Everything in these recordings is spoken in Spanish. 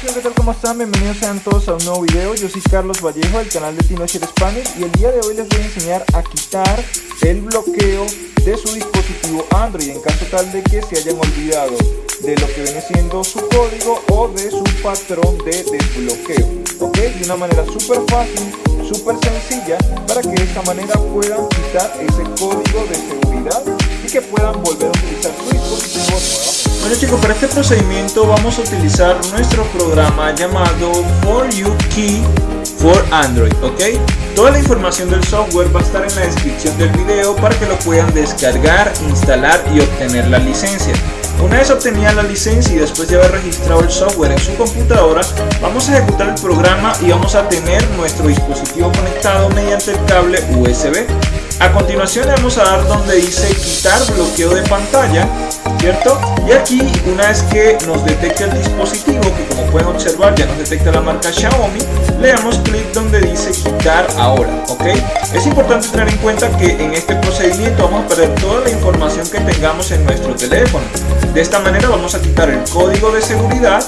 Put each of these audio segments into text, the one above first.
chicos, ¿qué tal? ¿Cómo están? Bienvenidos sean todos a un nuevo video. Yo soy Carlos Vallejo del canal de Teenager Spanish y el día de hoy les voy a enseñar a quitar el bloqueo de su dispositivo Android en caso tal de que se hayan olvidado de lo que viene siendo su código o de su patrón de desbloqueo. ¿Ok? De una manera súper fácil, súper sencilla para que de esta manera puedan quitar ese código de seguridad y que puedan volver a utilizar su dispositivo nuevamente. Bueno chicos, para este procedimiento vamos a utilizar nuestro programa llamado For You Key for Android, ¿ok? Toda la información del software va a estar en la descripción del video para que lo puedan descargar, instalar y obtener la licencia. Una vez obtenida la licencia y después de haber registrado el software en su computadora, vamos a ejecutar el programa y vamos a tener nuestro dispositivo conectado mediante el cable USB. A continuación le vamos a dar donde dice quitar bloqueo de pantalla, ¿cierto? Y aquí una vez que nos detecte el dispositivo, que como pueden observar ya nos detecta la marca Xiaomi, le damos clic donde dice quitar ahora, ¿ok? Es importante tener en cuenta que en este procedimiento vamos a perder toda la información que tengamos en nuestro teléfono. De esta manera vamos a quitar el código de seguridad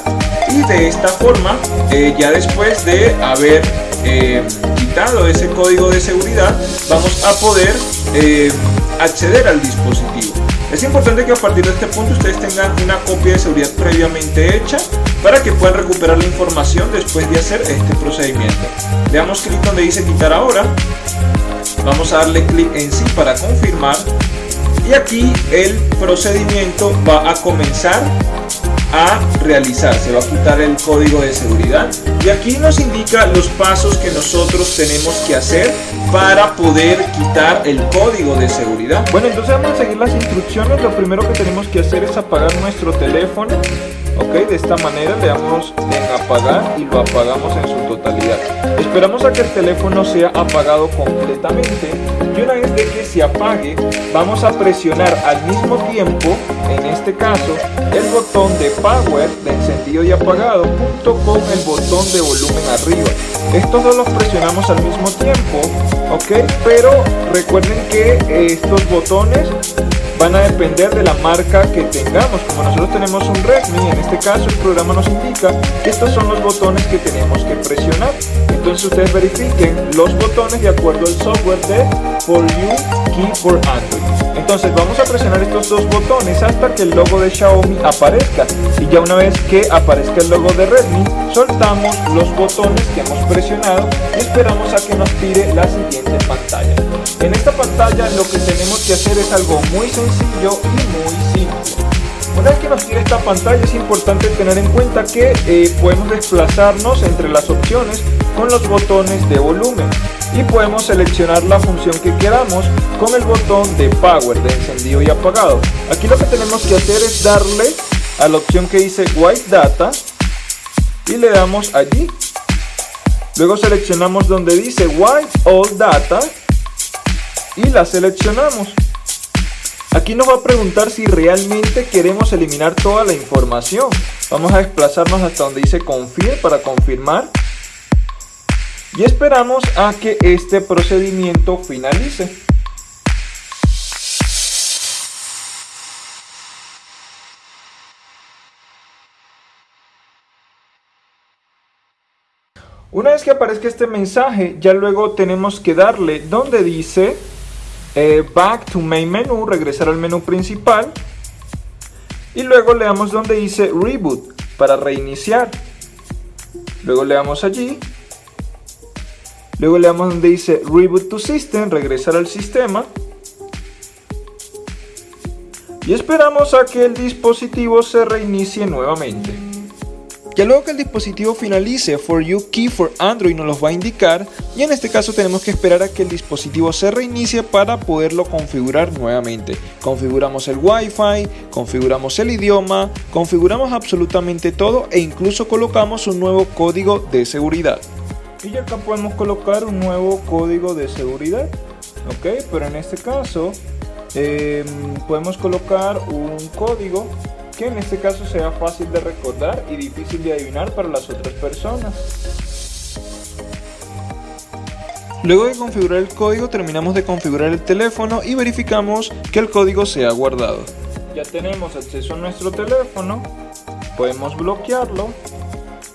y de esta forma, eh, ya después de haber eh, quitado ese código de seguridad, vamos a poder eh, acceder al dispositivo. Es importante que a partir de este punto ustedes tengan una copia de seguridad previamente hecha para que puedan recuperar la información después de hacer este procedimiento. Le damos clic donde dice quitar ahora. Vamos a darle clic en sí para confirmar. Y aquí el procedimiento va a comenzar a realizar, se va a quitar el código de seguridad y aquí nos indica los pasos que nosotros tenemos que hacer para poder quitar el código de seguridad. Bueno, entonces vamos a seguir las instrucciones. Lo primero que tenemos que hacer es apagar nuestro teléfono. Ok, de esta manera le damos en apagar y lo apagamos en su totalidad. Esperamos a que el teléfono sea apagado completamente y una vez de que se apague vamos a presionar al mismo tiempo, en este caso, el botón de power de encendido y apagado junto con el botón de volumen arriba. Estos dos los presionamos al mismo tiempo, ok, pero recuerden que estos botones van a depender de la marca que tengamos. Como nosotros tenemos un Redmi, en este caso el programa nos indica que estos son los botones que tenemos que presionar. Entonces ustedes verifiquen los botones de acuerdo al software de For You Key for Android. Entonces vamos a presionar estos dos botones hasta que el logo de Xiaomi aparezca. Y ya una vez que aparezca el logo de Redmi, soltamos los botones que hemos presionado y esperamos a que nos tire la siguiente pantalla. En esta pantalla lo que tenemos que hacer es algo muy sencillo y muy simple. Una vez que nos tire esta pantalla es importante tener en cuenta que eh, podemos desplazarnos entre las opciones con los botones de volumen y podemos seleccionar la función que queramos con el botón de power de encendido y apagado. Aquí lo que tenemos que hacer es darle a la opción que dice white data y le damos allí. Luego seleccionamos donde dice white all data y la seleccionamos. Aquí nos va a preguntar si realmente queremos eliminar toda la información. Vamos a desplazarnos hasta donde dice confirm para confirmar. Y esperamos a que este procedimiento finalice. Una vez que aparezca este mensaje, ya luego tenemos que darle donde dice eh, Back to Main Menu, regresar al menú principal. Y luego le damos donde dice Reboot para reiniciar. Luego le damos allí. Luego le damos donde dice Reboot to System, regresar al sistema. Y esperamos a que el dispositivo se reinicie nuevamente. Ya luego que el dispositivo finalice For You Key for Android nos los va a indicar y en este caso tenemos que esperar a que el dispositivo se reinicie para poderlo configurar nuevamente. Configuramos el Wi-Fi, configuramos el idioma, configuramos absolutamente todo e incluso colocamos un nuevo código de seguridad. Y acá podemos colocar un nuevo código de seguridad, ok, pero en este caso eh, podemos colocar un código que en este caso sea fácil de recordar y difícil de adivinar para las otras personas. Luego de configurar el código terminamos de configurar el teléfono y verificamos que el código se ha guardado. Ya tenemos acceso a nuestro teléfono, podemos bloquearlo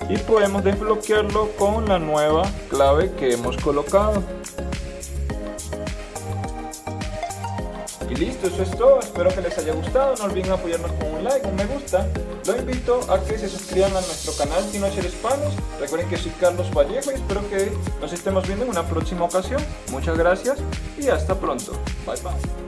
y podemos desbloquearlo con la nueva clave que hemos colocado. Y listo, eso es todo, espero que les haya gustado, no olviden apoyarnos con un like, un me gusta. Lo invito a que se suscriban a nuestro canal Tinocher Spanish. Recuerden que soy Carlos Vallejo y espero que nos estemos viendo en una próxima ocasión. Muchas gracias y hasta pronto. Bye bye.